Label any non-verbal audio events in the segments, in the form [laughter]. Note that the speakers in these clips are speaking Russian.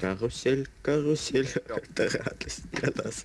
Карусель, карусель, это радость для нас.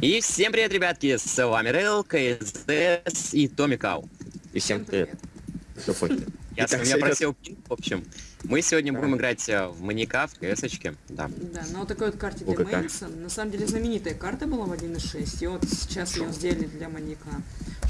И всем привет, ребятки, с вами Рейл, КСДС и Томми Кау. И всем привет. Я, я просил в общем. Мы сегодня будем играть э, в маньяка, в КСочке, да. Да, на вот такой вот карте для. Мейнса. На самом деле знаменитая карта была в 1.6, и вот сейчас ее сделали для маньяка.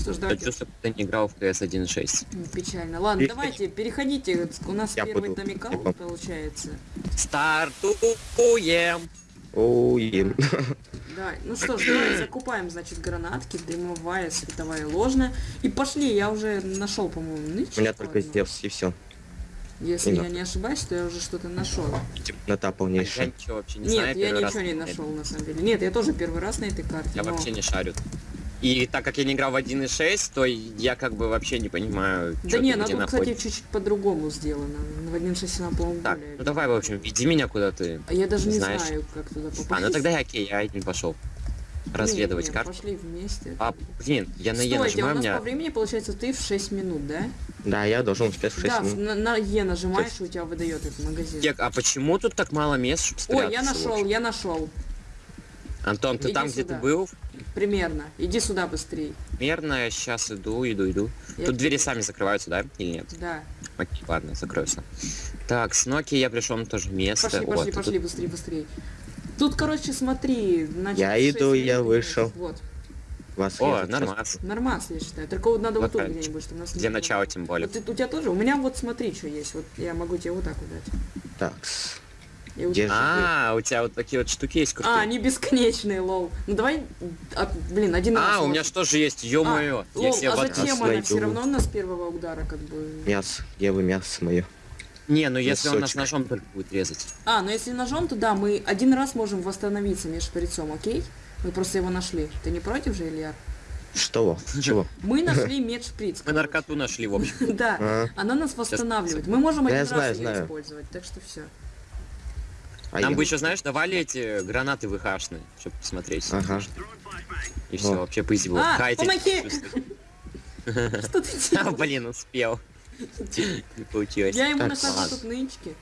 Что ж, Я давайте... чувствую, что ты не играл в КС 1.6. М, Печально. Ладно, давайте, переходите. У нас Я первый буду- я получается. Стартуем! Оуем. Да, ну что ж, давай закупаем, значит, гранатки, дымовая, световая, ложная. И пошли, я уже нашел, по-моему, нычку. У меня только. Зевс и все. Если Имя. я не ошибаюсь, то я уже что-то нашел. Нота Я полнейшая. ничего вообще не Нет, знаю, я ничего не на нашел на самом деле. Нет, я тоже первый раз на этой карте. Я но- вообще не шарю. И так как я не играл в 1.6, то я как бы вообще не понимаю, Да что не, она тут, кстати, находишься. чуть-чуть по-другому сделано. В 1.6 она, по-моему, Так, более... ну давай, в общем, веди меня куда ты. А я даже не знаешь. знаю, как туда попасть. А, ну тогда я окей, я не пошел. Разведывать Не-не-не, карту. Пошли вместе. А, блин, я на Е Стойте, нажимаю, у нас меня... по времени получается ты в 6 минут, да? Да, я должен успеть в 6 да, минут. на, на Е нажимаешь, и у тебя выдает этот магазин. Кек, а почему тут так мало мест, чтобы спрятаться? Ой, я нашел, я нашел. Антон, ты Иди там, где сюда. ты был? Примерно. Иди сюда быстрей. Примерно я сейчас иду, иду, иду. Я Тут двери сами закрываются, да? Или нет? Да. Окей, ладно, закроются. Так, с Nokia я пришел на то же место. Пошли, пошли, ты пошли, тут- быстрее, быстрее. Тут, короче, смотри, значит, Я иду, минут я вышел. Вот. Вас О, нормас. Нормас, я считаю. Только вот надо вот тут Локально. где-нибудь, чтобы нас... Для не начала, было. тем более. Вот ты- у тебя тоже? У меня вот смотри, что есть. Вот я могу тебе вот так вот дать. вот- Держи. А, у тебя вот такие вот штуки есть крутые. А, они бесконечные, лол. Ну давай, а, блин, один раз. А, у меня что же есть, ё-моё. А, лол, а вот- зачем Нас она все равно нас с первого удара как бы... Мясо. Я вы мясо мое. Не, ну если он нас ножом только будет резать. А, ну если ножом, то да, мы один раз можем восстановиться между шприцом, окей? Мы просто его нашли. Ты не против же, Илья? Что? Чего? [laughs] Мы нашли медшприц. Мы наркоту нашли, в общем. [laughs] Да, А, она нас восстанавливает. Мы можем один знаю, раз ее знаю. использовать, так что все. а Нам бы еще, знаешь, давали эти гранаты ВХшные, чтобы посмотреть. Ага. И все, вообще было. А, помоги! [laughs] Что ты А, делаешь? блин, успел. Не получилось. Я ему ладно. тут нычки.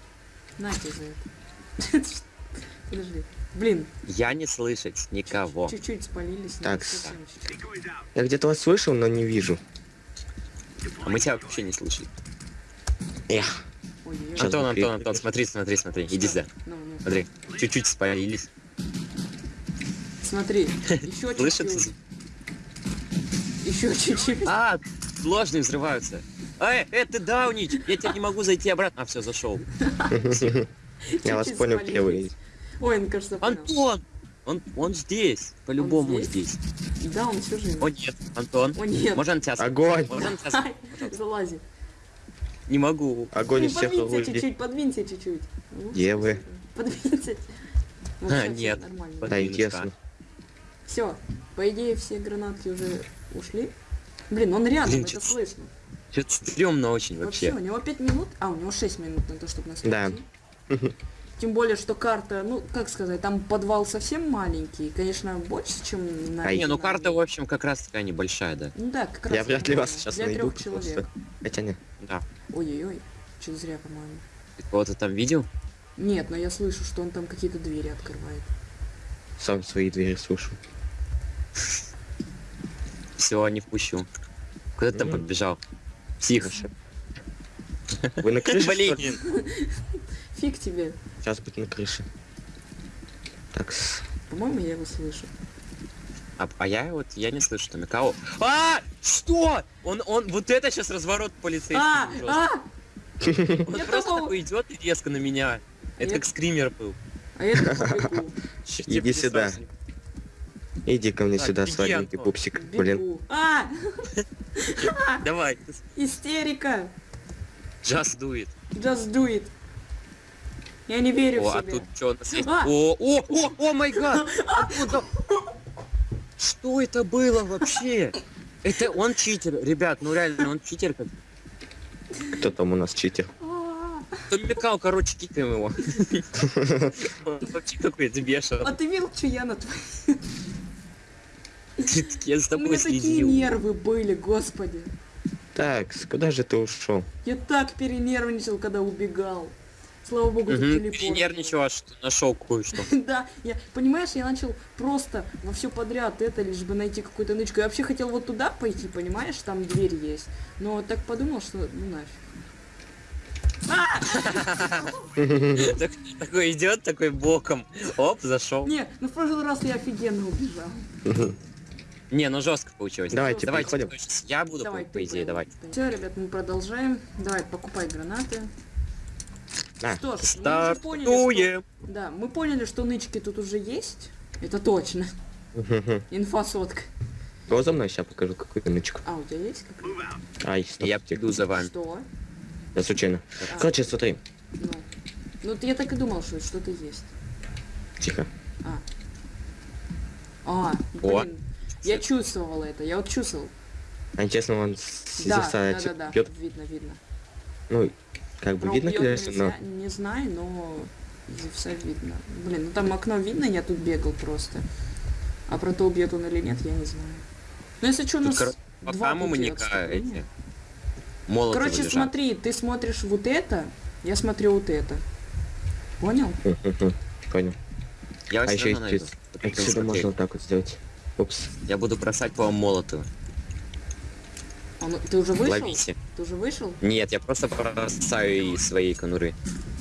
На тебе за это. [laughs] Подожди. Блин, Я не слышать никого. чуть-чуть спалились. Так. Я где-то вас слышал, но не вижу. А мы тебя вообще не слышали. Эх. Антон, Антон, Антон, смотри, смотри, смотри. Иди сюда. Ну, ну. Смотри. Чуть-чуть спалились. Смотри, [laughs] еще Слышится? чуть-чуть. Еще чуть-чуть. А, ложные взрываются. Эй, э, ты даунич! Я теперь не могу зайти обратно. А, все, зашел. [laughs] Я вас понял, где вы. Ой, ну кажется. Антон! Он, он здесь. По-любому Он здесь. Да, он все живет. О нет, Антон. О нет. Можно на тебя Огонь! Можно на тебя Залази. Не могу. Огонь из всех орудий. чуть-чуть, подвинься чуть-чуть. Ну, Где вы? Подвинься. Вот, А, нет. Да, интересно. Все, по идее все гранатки уже ушли. Блин, он рядом, это слышно. Что-то стрёмно очень Вообще, вообще. у него 5 минут, а у него 6 минут на то, чтобы нас Да. Тем более, что карта, ну, как сказать, там подвал совсем маленький, конечно, больше, чем на... А Не, ну карта, в общем, как раз такая небольшая, да. Ну да, как раз. Я вряд ли вас сейчас Для найду. трех человек. просто. Хотя нет. Да. Ой-ой-ой, что зря, по-моему. Ты кого-то там видел? Нет, но я слышу, что он там какие-то двери открывает. Сам свои двери слышу. [laughs] Все, не впущу. Куда ты там Мгм. Побежал? Псих. [laughs] Вы на крыше? Блин. Фиг тебе. Сейчас быть на крыше. Так, По-моему, я его слышу. А, а я вот, я не слышу там кого. А! Что? Он, он, вот это сейчас разворот полицейский. А, а, [laughs] Он просто такой идет и резко на меня. Это Я- как скример был. а я. [laughs] Иди сюда. Иди ко мне сюда, сладенький пупсик. Блин. А, [laughs] Давай, истерика. just do it. Just do it. Я не верю О, в а себя. тут что у нас есть? А! О, о, о, о май гад! Откуда? Что это было вообще? Это он читер, ребят, ну реально, он читер как. Кто там у нас читер? А, Микал, короче, кикаем его. [laughs] Он Вообще какой-то А бешеный. ты видел, что я натворил? Я за У меня тобой такие нервы были, господи. Так, куда же ты ушел? Я так перенервничал, когда убегал. Слава богу, Угу. телепорт. Ты нервничал, аж что нашел кое-что. [laughs] Да, я, понимаешь, я начал просто во все подряд это, лишь бы найти какую-то нычку. Я вообще хотел вот туда пойти, понимаешь, там дверь есть. Но так подумал, что ну нафиг. Так- Такой идет, такой боком. Оп, зашел. Не, ну в прошлый раз я офигенно убежал. [laughs] Не, ну жестко получилось. Давайте, Давайте, переходим. я буду, по, по идее, давай. Все, ребят, мы продолжаем. Давай, покупай гранаты. На, Что ж, мы уже поняли, что... Стартуем. Да, мы поняли, что нычки тут уже есть. Это точно. Инфа сотка. Го за мной, сейчас покажу какую-то нычку. А, у тебя есть какая-то? Ай, стоп, Я приду за вами. Что? Я случайно. А. Короче, смотри. Ну. Ну, я так и думал, что что-то есть. Тихо. А. А, О. Я чувствовал это, я вот чувствовал. А интересно, он с Да, да, да, да, бьет? видно, видно. Ну, как бы Про видно, конечно, но... Не знаю, но Зевса видно. Блин, ну там окно видно, я тут бегал просто. А про то, убьет он или нет, я не знаю. Ну если что, у нас кор- два маньяка отступления. эти. Молоты Короче, лежат. смотри, ты смотришь вот это, я смотрю вот это. Понял? Понял. Я А еще есть... найду. Отсюда можно вот так вот сделать. Упс. Я буду бросать по вам молоты. А ну, ты уже вышел? Ловите. Ты уже вышел? Нет, я просто бросаю из своей конуры.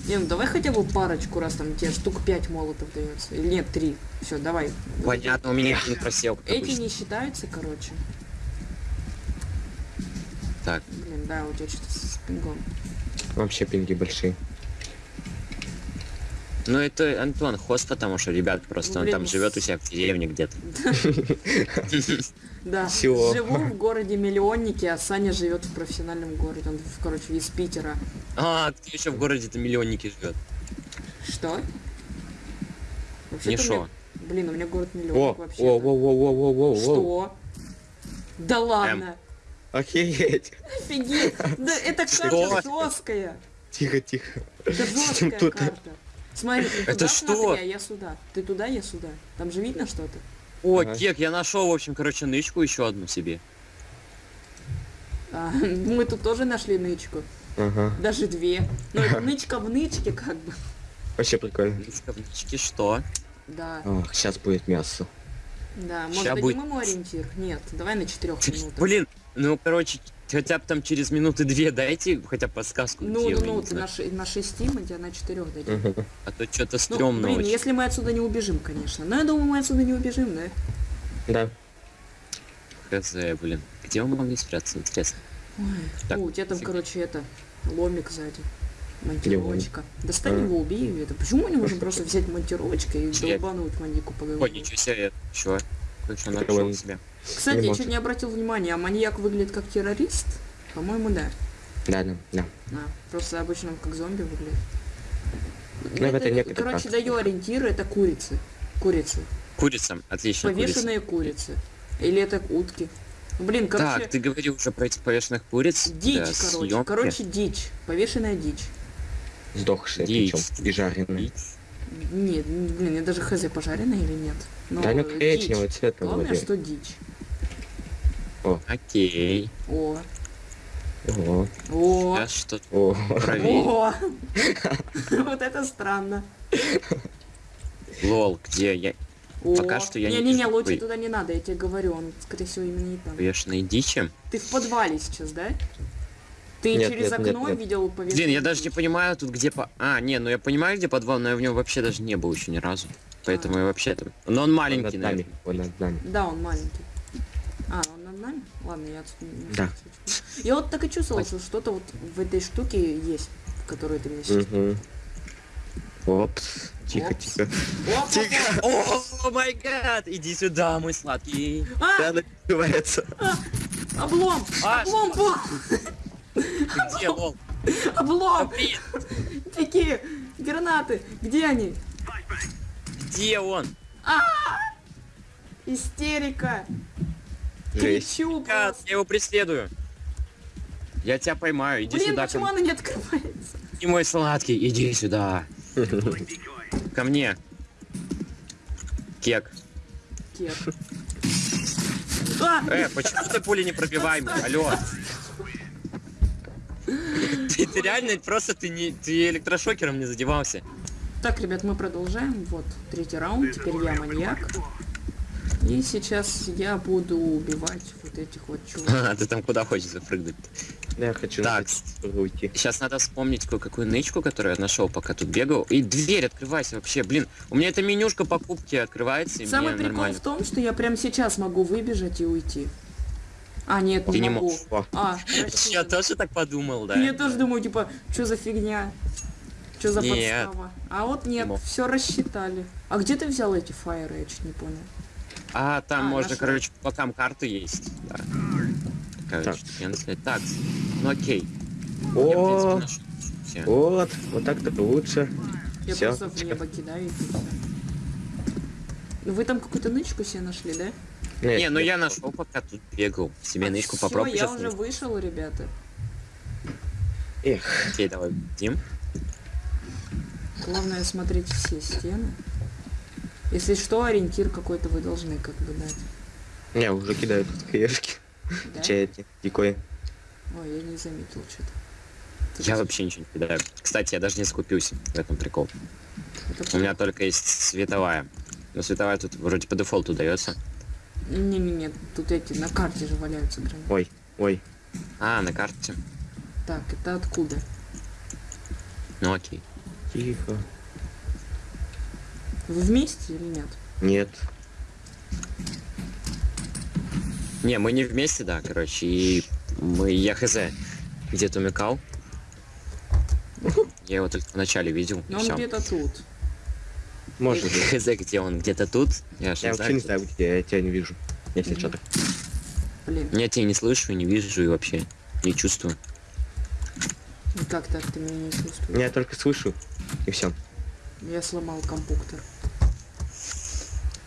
Не, ну давай хотя бы парочку раз, там тебе штук 5 молотов дается. Или нет, 3. Все, давай. Понятно, у меня не просел, Эти обычно. не считаются, короче. Так, Блин, да, у тебя что-то с пингом. Вообще пинги большие. Ну это Антон хост, потому что, ребят, просто он там живет у себя в деревне где-то. Да, живу в городе миллионнике, а Саня живет в профессиональном городе. Он, короче, из Питера. А, кто еще в городе-то миллионники живет? Что? Не шо. Блин, у меня город миллионник вообще. о, о, о, о, о, о. Что? Да ладно. Охереть. Офигеть. Да это карта жесткая. Тихо, тихо. Это жесткая Тут- карта. Смотри, ты Это туда что? смотри, а я сюда. Ты туда, я сюда. Там же видно что-то? О, Ага. кек, я нашел, в общем, короче, нычку еще одну себе. А, мы тут тоже нашли нычку. Ага. Даже две. Но это нычка в нычке как бы. Вообще прикольно. Нычка в нычке, что? Да, Ох, сейчас будет мясо. да. Может, дадим будет. ему ориентир? Нет, давай на четырех [laughs] минутах. Блин, ну, короче, хотя бы там через минуты две дайте хотя бы подсказку. Ну, ну, ну, ты на, на шести, мы тебя на четырех дадим. Мгм. А то что-то Ну, стрёмно блин, очень. если мы отсюда не убежим, конечно. Но я думаю, мы отсюда не убежим, да? Да. Хз, блин. Где мы могли спрятаться, интересно? Ой. Так, О, у тебя там, фиг. короче, это, ломик сзади. Монтировочка. Достань А. его, убей это. Почему мы не можем [laughs] просто взять монтировочкой и долбануть маньяку по Ой, голове? ничего себе, чё? Кое-что Так нашел себе. Кстати, Не я может. чуть не обратил внимания, а маньяк выглядит как террорист? По-моему, да. Да, да, да. А, просто обычно как зомби выглядит. Ну, в это некоторые короче, как. даю ориентиры, это курицы. Курицы. Курица, отлично. Повешенные курицы. Или это утки. Блин, короче, Так, ты говорил уже про этих повешенных куриц? дичь, Да, короче. съёмки. Короче, дичь. Повешенная дичь. Сдохшие Дичь. причем. И жареные. Дичь. Нет, блин, я даже хз, пожаренная или нет. Но Да, ну дичь. коричневого цвета Главное, вроде. что дичь. Окей. О, О, о, Сейчас что о. проверим. о. [laughs] Вот это странно. Лол, где я? О. Пока что я не Не-не-не, лучше туда не надо, я тебе говорю, он, скорее всего, именно не там. Повешенные дичи? Ты в подвале сейчас, да? Ты Нет, через нет, окно нет. видел повешенную Блин, я даже не дичь? понимаю тут где по... А, не, ну я понимаю, где подвал, но я в нем вообще даже не был еще ни разу. Поэтому я вообще там... Но он Он маленький, над нами. наверное. Он над нами. Да, он маленький. А, он над нами? Ладно, я отсюда не Да. Я вот так и чувствовал, что что-то вот в этой штуке есть, в которую ты меня сейчас... Мгм. Опс. Тихо, Опс. тихо. Оп, оп, оп. О май гад! Иди сюда, мой сладкий. А, Да, набивается. облом! А, Облом! Ты где? Облом! Блин, Такие гранаты! Где они? Где он? Истерика! Жесть. Кричу Гад, просто. я его преследую. Я тебя поймаю, иди Блин, сюда. ко почему мне. она не открывается? И мой сладкий, иди сюда. Ко мне. Кек. Кек. А! Э, почему ты пули не пробиваемый? Алло. Ты, ты реально просто ты не ты электрошокером не задевался. Так, ребят, мы продолжаем. Вот, третий раунд. Теперь я маньяк. И сейчас я буду убивать вот этих вот чуваков. [laughs] А, ты там куда хочешь запрыгнуть? Я хочу Так. уйти. Сейчас надо вспомнить кое-какую нычку, которую я нашел, пока тут бегал. И дверь открывайся вообще, блин. У меня эта менюшка покупки открывается, и Самый мне прикол нормально. в том, что я прямо сейчас могу выбежать и уйти. А, нет, Ты не не могу. можешь. А, [laughs] Я тоже так подумал, да. Я тоже думаю, типа, что за фигня? Что за Нет. подстава? А вот нет, мог. все рассчитали. А где ты взял эти фаеры, я чуть не понял. А, там А, можно, нашла. короче, по бокам карты есть. Да. Короче, Так. я так, ну окей. Я, О, принципе, нашел все. вот, вот так-то лучше. Я Всё. просто в небо кидаю и. Ну вы там какую-то нычку себе нашли, да? Нет, Не, ну я нашел, пока тут бегал. Себе нычку Всё, попробуй я уже вышел, ребята. Эх, Окей, давай, Дим. Главное смотреть все стены. Если что, ориентир какой-то вы должны как бы дать. не, уже кидают тут хаешки. Да? Чай эти, дикой. Ой, я не заметил что-то. Я вообще ничего не кидаю. Кстати, я даже не скупился в этом прикол. У меня только есть световая. Но световая тут вроде по дефолту дается. Не-не-не, тут эти на карте же валяются гранаты. Ой, ой. А, на карте. Так, это откуда? Ну окей. Тихо. Вы вместе или нет? Нет. Не, мы не вместе, да, короче, и мы, я хз, где-то умекал. [laughs] Я его только в начале видел, Но он где-то тут. Может быть. Хз, где он, где-то тут, я Я вообще не знаю. где я тебя не вижу. Если Мгм. что так. Блин, Я тебя не слышу, не вижу и вообще не чувствую. и как так ты меня не чувствуешь? Я только слышу. И все. Я сломал компьютер.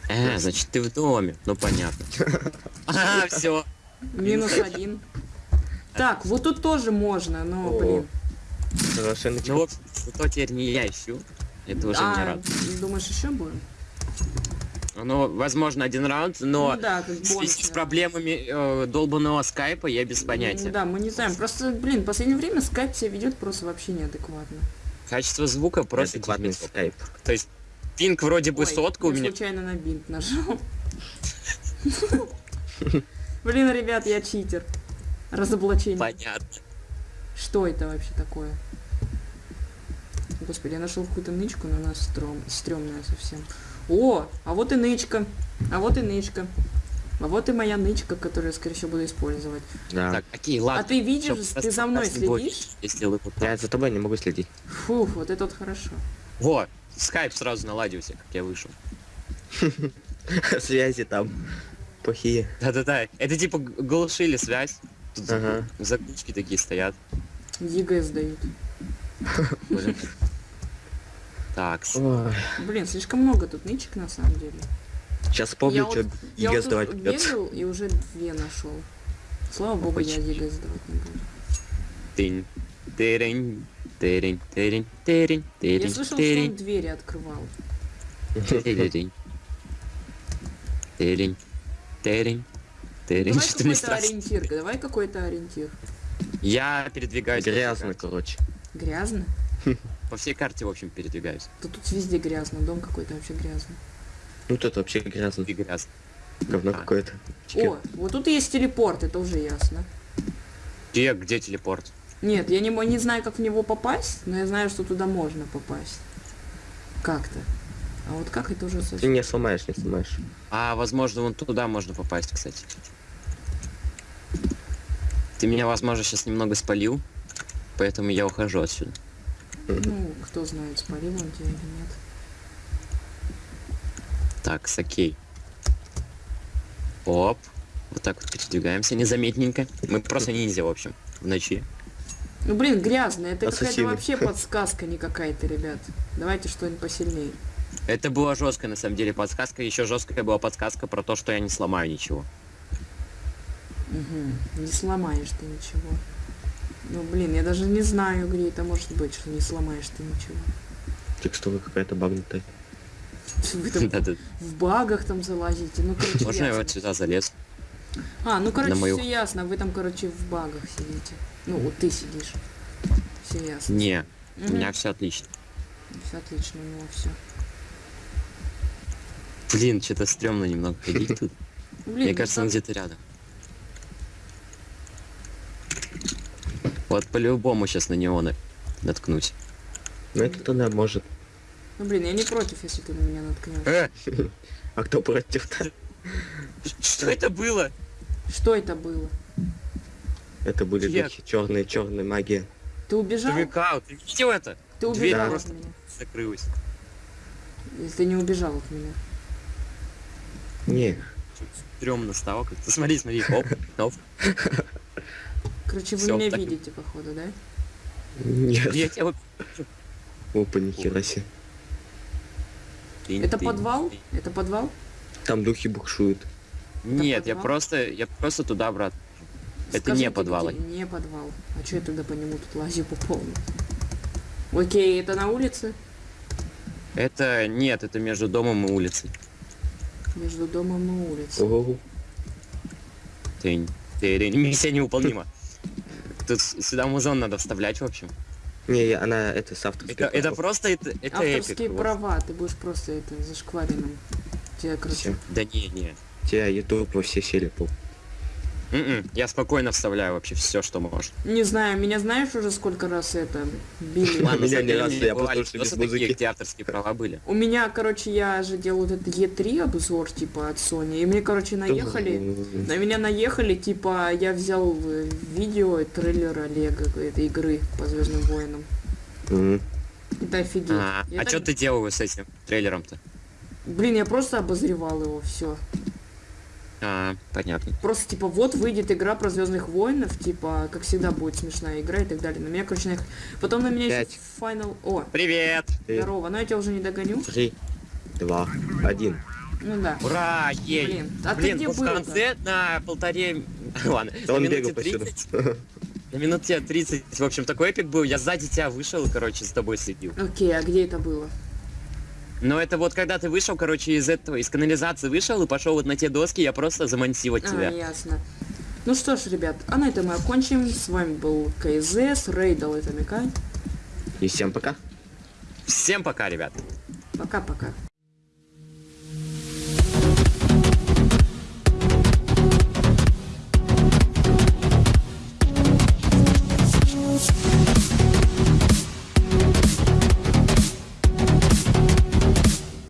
А, значит, ты в доме. Ну понятно. [laughs] А, все. Минус один. Так, вот тут тоже можно, но, блин. Ну вот, зато теперь не я ищу. Это уже А, рад. думаешь, еще будем? Ну, возможно, один раунд, но ну да, как в связи бонус. с проблемами э, долбанного скайпа я без понятия. Да, мы не знаем. Просто, блин, в последнее время скайп себя ведет просто вообще неадекватно. Качество звука просто дерьмецо. скайп. То есть пинг вроде бы Ой, сотка у я меня. случайно на бинт нажал. [laughs] Блин, ребят, я читер. Разоблачение. Понятно. Что это вообще такое? Господи, я нашел какую-то нычку, но она стрём, стрёмная совсем. О, а вот и нычка. А вот и нычка. А вот и моя нычка, которую я, скорее всего, буду использовать. Да. Так, окей, ладно. А ты видишь, Всё, ты за мной следишь? Если вы Я за тобой не могу следить. Фух, вот это вот хорошо. Во, скайп сразу наладился, как я вышел. [laughs] Связи там плохие. Да-да-да, это типа глушили связь. Тут Ага. заглушки такие стоят. ЕГЭ сдают. Блин. Так. Блин, слишком много тут нычек на самом деле. Сейчас помню, Я что Я ЕГЭ сдавать придется. бегал и уже две нашел. Слава богу, я. ЕГЭ сдавать не буду. тынь, тырень, тырень, тырень, тырень, Я тырень, слышал, что он двери открывал. тырень, тырень, тырень, тырень. Давай [laughs] какой-то ориентир, давай какой-то ориентир. Я передвигаюсь. Грязно, короче. Грязно? [laughs] По всей карте, в общем, передвигаюсь. Да тут везде грязно, дом какой-то вообще грязный. Ну тут вообще грязно. И грязно. Говно А. какое-то. О, вот тут есть телепорт, это уже ясно. Где, где телепорт? Нет, я не, не знаю, как в него попасть, но я знаю, что туда можно попасть. Как-то. А вот как это уже Ты совсем... не сломаешь, не сломаешь. А, возможно, вон туда можно попасть, кстати. Ты меня, возможно, сейчас немного спалил, поэтому я ухожу отсюда. Ну, кто знает, спалил он тебя или нет. Так, с окей. Оп. Вот так вот передвигаемся незаметненько. Мы просто ниндзя, в общем, в ночи. Ну, блин, грязно, это какая-то вообще [laughs] подсказка не какая-то, ребят. Давайте что-нибудь посильнее. Это была жесткая, на самом деле, подсказка. Еще жесткая была подсказка про то, что я не сломаю ничего. Угу. Не сломаешь ты ничего. Ну, блин, я даже не знаю, где это может быть, что не сломаешь ты ничего. Текстура какая-то багнутая. Вы там [laughs] в багах там залазите. Ну, короче, Можно я вот сюда залез? А, ну, короче, мою- все ясно. Вы там, короче, в багах сидите. Ну, вот ты сидишь. Все ясно. Не, у Мгм. меня все отлично. Все отлично, у него все. Блин, что-то стрёмно немного ходить тут. Блин, Мне ну кажется, он где-то рядом. Вот по-любому сейчас на него на- наткнусь. Ну это тогда может. Ну, блин, я не против, если ты на меня наткнешь. Э, [laughs] А кто против-то? Что это было? Что это было? Это были духи черные, черные магия. Ты убежал? Чувак, ты видел это? Ты Дверь убежал от просто меня. закрылась. Если ты не убежал от меня. Не, Стрёмно стало как-то. Смотри, смотри, оп, оп. Короче, вы Всё, меня так- видите, походу, да? нет. Я тебя вот- Опа, нихера себе. Это подвал? Это подвал? Там духи букшуют. Нет, я просто, я просто туда обратно. Это не подвал. Не подвал. А что я тогда по нему тут лазю по полной? Окей, это на улице? Это нет, это между домом и улицей. Между домом и улицей. Ого. Тынь, тынь, миссия невыполнима. [laughs] Тут сюда музон надо вставлять, в общем. Не, я- она это с авторской Это, это просто, это, это Авторские эпик. вот. права, ты будешь просто это зашкваренным. Короче, Всё. Да не, не. Тебя ютуб во все сели пол. М-м, Я спокойно вставляю вообще все, что можно. не знаю, меня знаешь уже сколько раз это били? Ладно. Меня не раз, я бывали послушаю без такие, музыки. где авторские права были. У меня, короче, я же делал этот Е3 обзор, типа, от Sony, и мне, короче, наехали, на меня наехали, типа, я взял э, видео, трейлера Лего этой игры по Звездным войнам. Это офигеть. А, а что ты делал с этим трейлером-то? Блин, я просто обозревал его, все. А, понятно. Просто, типа, вот выйдет игра про Звездных воинов, типа, как всегда будет смешная игра и так далее. На меня, короче, наехали. Потом на меня еще Пять. Final... О, Привет! Здорово, но я тебя уже не догоню. Три, два, один. Ну да. Ура! Ей! Блин, а ты Блин, где вот в конце на полторе... [laughs] Ладно, Да на он минуте бегал повсюду. 30, на минуте 30, в общем, такой эпик был. Я сзади тебя вышел, короче, с тобой следил. Окей, а где это было? Но это вот когда ты вышел, короче, из этого, из канализации вышел и пошел вот на те доски, я просто замонтировать А, тебя. ясно. Ну что ж, ребят, а на этом мы окончим. С вами был КЗС, Рейдал это Микай. И всем пока. Всем пока, ребят. Пока-пока.